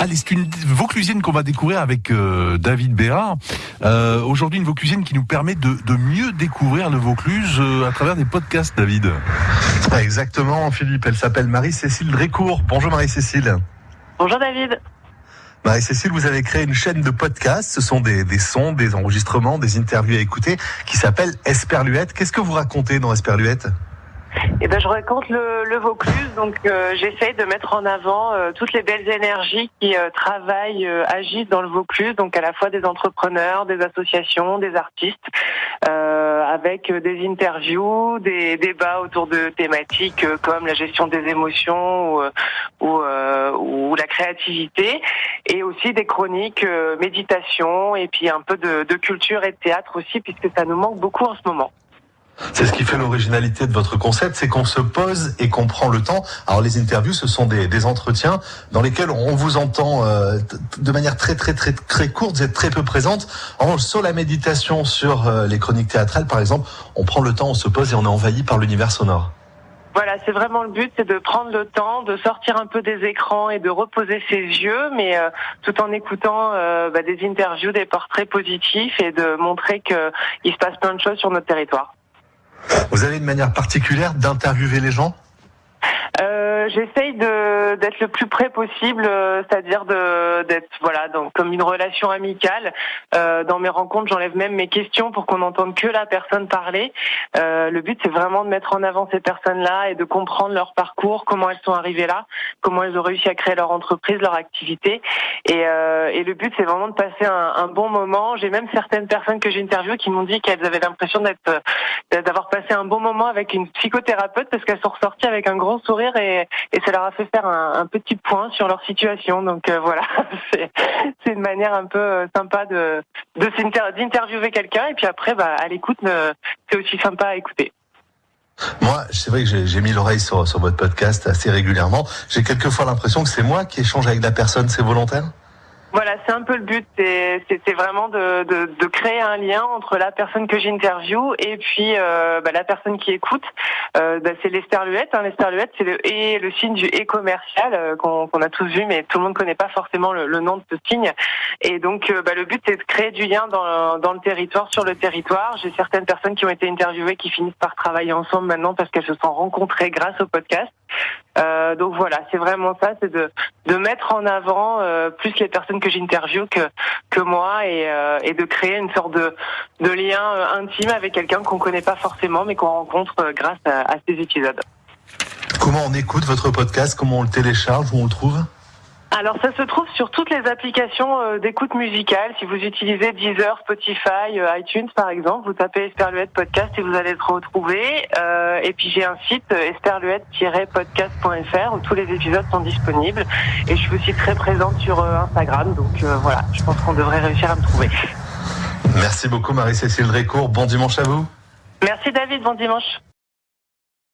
Allez, c'est une Vauclusine qu'on va découvrir avec euh, David Bérard. Euh, Aujourd'hui, une Vauclusine qui nous permet de, de mieux découvrir le Vaucluse euh, à travers des podcasts, David. Exactement, Philippe. Elle s'appelle Marie-Cécile Drécourt. Bonjour Marie-Cécile. Bonjour David. Marie-Cécile, vous avez créé une chaîne de podcasts. Ce sont des, des sons, des enregistrements, des interviews à écouter qui s'appelle Esperluette. Qu'est-ce que vous racontez dans Esperluette? Eh ben, je raconte le, le Vaucluse, donc euh, j'essaye de mettre en avant euh, toutes les belles énergies qui euh, travaillent, euh, agissent dans le Vaucluse, donc à la fois des entrepreneurs, des associations, des artistes, avec des interviews, des débats autour de thématiques comme la gestion des émotions ou, la créativité, et aussi des chroniques méditation et puis un peu de, de culture et de théâtre aussi, puisque ça nous manque beaucoup en ce moment. C'est ce qui fait l'originalité de votre concept, c'est qu'on se pose et qu'on prend le temps. Alors les interviews, ce sont des, des entretiens dans lesquels on vous entend euh, de manière très très très très courte, vous êtes très peu présente. En sur la méditation, sur euh, les chroniques théâtrales par exemple, on prend le temps, on se pose et on est envahi par l'univers sonore. Voilà, c'est vraiment le but, c'est de prendre le temps, de sortir un peu des écrans et de reposer ses yeux, mais euh, tout en écoutant euh, bah, des interviews, des portraits positifs et de montrer qu'il se passe plein de choses sur notre territoire. Vous avez une manière particulière d'interviewer les gens? Euh, J'essaye d'être le plus près possible, euh, c'est-à-dire d'être voilà donc comme une relation amicale. Euh, dans mes rencontres, j'enlève même mes questions pour qu'on n'entende que la personne parler. Euh, le but, c'est vraiment de mettre en avant ces personnes-là et de comprendre leur parcours, comment elles sont arrivées là, comment elles ont réussi à créer leur entreprise, leur activité. Et, euh, et le but, c'est vraiment de passer un, bon moment. J'ai même certaines personnes que j'ai interviewées qui m'ont dit qu'elles avaient l'impression d'être d'avoir passé un bon moment avec une psychothérapeute parce qu'elles sont ressorties avec un grand sourire et, et ça leur a fait faire un, petit point sur leur situation. Donc euh, voilà, c'est une manière un peu euh, sympa de d'interviewer quelqu'un et puis après, bah, à l'écoute, euh, c'est aussi sympa à écouter. Moi, c'est vrai que j'ai mis l'oreille sur, sur votre podcast assez régulièrement. J'ai quelquefois l'impression que c'est moi qui échange avec la personne, c'est volontaire? Voilà, c'est un peu le but. C'est vraiment de, de, de créer un lien entre la personne que j'interviewe et puis euh, bah, la personne qui écoute. Euh, bah, c'est l'esperluette. Hein. L'esperluette, c'est le et le signe du et commercial euh, qu'on a tous vu, mais tout le monde connaît pas forcément le, le nom de ce signe. Et donc, euh, bah, le but, c'est de créer du lien dans, dans le territoire, sur le territoire. J'ai certaines personnes qui ont été interviewées qui finissent par travailler ensemble maintenant parce qu'elles se sont rencontrées grâce au podcast. Euh, donc voilà, c'est vraiment ça, c'est de, mettre en avant euh, plus les personnes que j'interviewe que, moi et, euh, et de créer une sorte de, lien intime avec quelqu'un qu'on connaît pas forcément mais qu'on rencontre grâce à, à ces épisodes. Comment on écoute votre podcast? Comment on le télécharge? Où on le trouve? Alors ça se trouve sur toutes les applications euh, d'écoute musicale. Si vous utilisez Deezer, Spotify, euh, iTunes par exemple, vous tapez Esperluette Podcast et vous allez le retrouver. Euh, et puis j'ai un site euh, esperluette-podcast.fr où tous les épisodes sont disponibles. Et je suis aussi très présente sur Instagram. Donc euh, voilà, je pense qu'on devrait réussir à me trouver. Merci beaucoup Marie-Cécile Drécourt. Bon dimanche à vous. Merci David, bon dimanche.